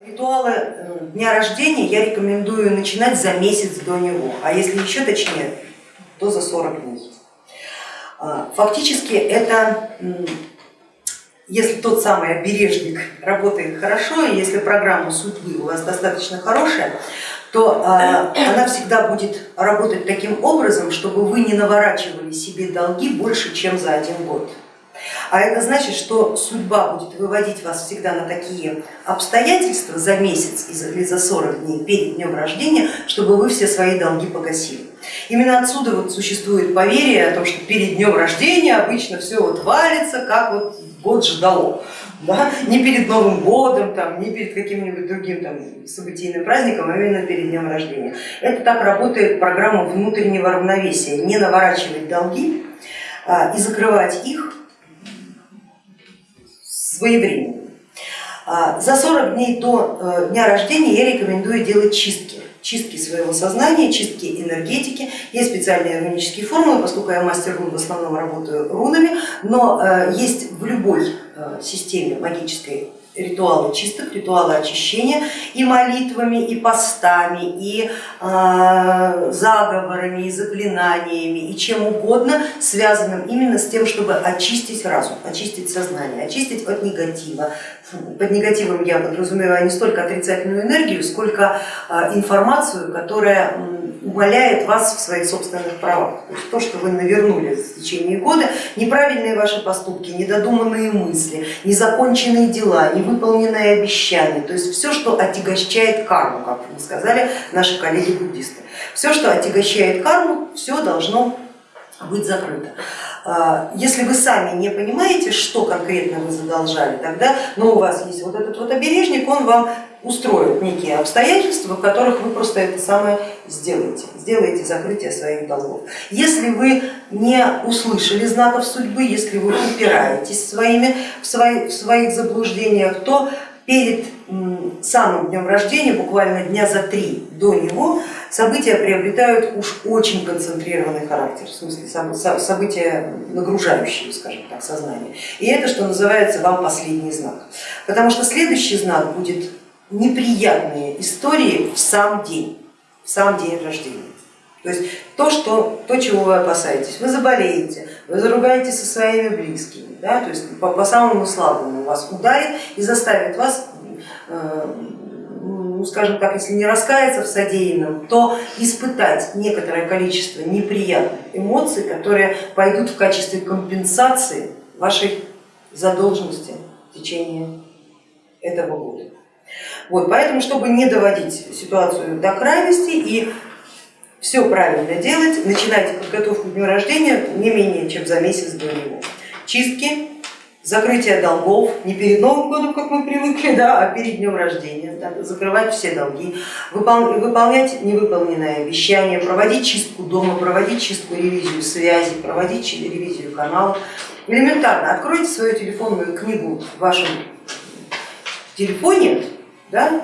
Ритуалы дня рождения я рекомендую начинать за месяц до него, а если еще точнее, то за 40 дней. А, фактически это, если тот самый обережник работает хорошо, и если программа судьбы у вас достаточно хорошая, то а, она всегда будет работать таким образом, чтобы вы не наворачивали себе долги больше, чем за один год. А это значит, что судьба будет выводить вас всегда на такие обстоятельства за месяц или за 40 дней перед днем рождения, чтобы вы все свои долги погасили. Именно отсюда вот существует поверье о том, что перед днем рождения обычно все вот валится, как вот год ждало. Да? Не перед Новым годом, там, не перед каким-нибудь другим там, событийным праздником, а именно перед днем рождения. Это так работает программа внутреннего равновесия, не наворачивать долги а, и закрывать их своевременно. А, за 40 дней до э, дня рождения я рекомендую делать чистки, чистки своего сознания, чистки энергетики. Есть специальные рунические формулы, поскольку я мастер рун, в основном работаю рунами, но э, есть в любой э, системе магической ритуалы чисток, ритуалы очищения и молитвами, и постами, и э, заговорами, и заклинаниями, и чем угодно, связанным именно с тем, чтобы очистить разум, очистить сознание, очистить от негатива. Под негативом я подразумеваю не столько отрицательную энергию, сколько э, информацию, которая умаляет вас в своих собственных правах. То, есть то, что вы навернули в течение года, неправильные ваши поступки, недодуманные мысли, незаконченные дела, невыполненные обещания, то есть все, что отягощает карму, как мне сказали наши коллеги-буддисты. Все, что отягощает карму, все должно быть закрыто. А, если вы сами не понимаете, что конкретно вы задолжали, тогда но у вас есть вот этот вот обережник, он вам устроит некие обстоятельства, в которых вы просто это самое сделаете, сделаете закрытие своих долгов. Если вы не услышали знаков судьбы, если вы упираетесь своими, в, своих, в своих заблуждениях, то перед самым днем рождения, буквально дня за три до него, события приобретают уж очень концентрированный характер, в смысле события нагружающие, скажем так, сознание. И это, что называется, вам последний знак. Потому что следующий знак будет неприятные истории в сам день, в сам день рождения. То есть то, что, то, чего вы опасаетесь, вы заболеете, вы заругаетесь со своими близкими, да, то есть по, по самому слабому вас ударит и заставит вас, э, ну, скажем так, если не раскаяться в содеянном, то испытать некоторое количество неприятных эмоций, которые пойдут в качестве компенсации вашей задолженности в течение этого года. Вот, поэтому, чтобы не доводить ситуацию до крайности и все правильно делать, начинайте подготовку к дню рождения не менее чем за месяц до него. Чистки, закрытие долгов, не перед Новым годом, как мы привыкли, да, а перед днем рождения, да, закрывать все долги, выполнять невыполненные обещания, проводить чистку дома, проводить чистку, ревизию связи, проводить ревизию каналов. Элементарно откройте свою телефонную книгу в вашем телефоне да,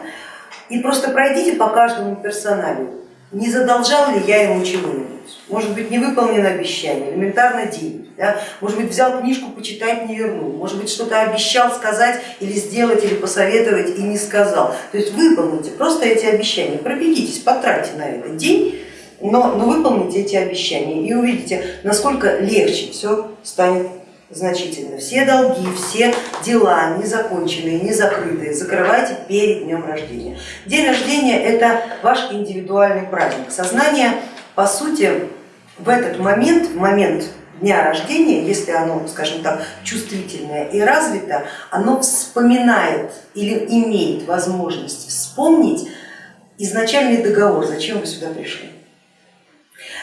и просто пройдите по каждому персоналю. Не задолжал ли я ему чего-нибудь, может быть не выполнено обещание, элементарно деньги, да? может быть взял книжку почитать, не вернул, может быть что-то обещал сказать или сделать, или посоветовать и не сказал. То есть выполните просто эти обещания, пробегитесь, потратьте на это день, но, но выполните эти обещания и увидите, насколько легче все станет значительно. Все долги, все дела незаконченные, незакрытые закрывайте перед днем рождения. День рождения это ваш индивидуальный праздник. Сознание по сути в этот момент, в момент дня рождения, если оно, скажем так, чувствительное и развито, оно вспоминает или имеет возможность вспомнить изначальный договор, зачем вы сюда пришли.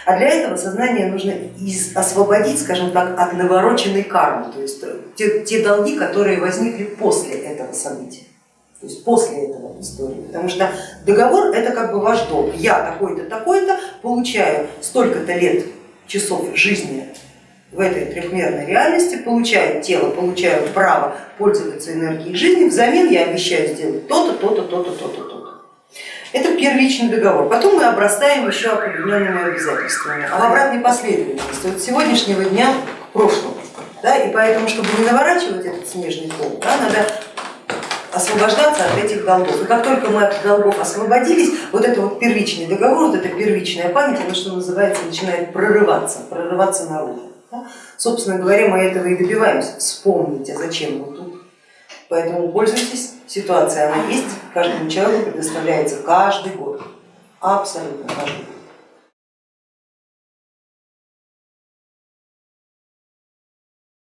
А для этого сознание нужно освободить, скажем так, от навороченной кармы, то есть те, те долги, которые возникли после этого события, то есть после этого истории. Потому что договор это как бы ваш долг. Я такой-то, такой-то получаю столько-то лет часов жизни в этой трехмерной реальности, получаю тело, получаю право пользоваться энергией жизни, взамен я обещаю сделать то-то, то-то, то-то, то-то. Это первичный договор. Потом мы обрастаем еще определенными обязательствами. А в обратной последовательности от сегодняшнего дня к прошлому. Да, и поэтому, чтобы не наворачивать этот снежный ком, да, надо освобождаться от этих долгов. И как только мы от долгов освободились, вот это вот первичный договор, вот эта первичная память, она что называется, начинает прорываться, прорываться наружу. Да? Собственно говоря, мы этого и добиваемся, вспомните, зачем мы тут. Поэтому пользуйтесь, ситуация она есть, каждому человеку предоставляется каждый год, абсолютно каждый год.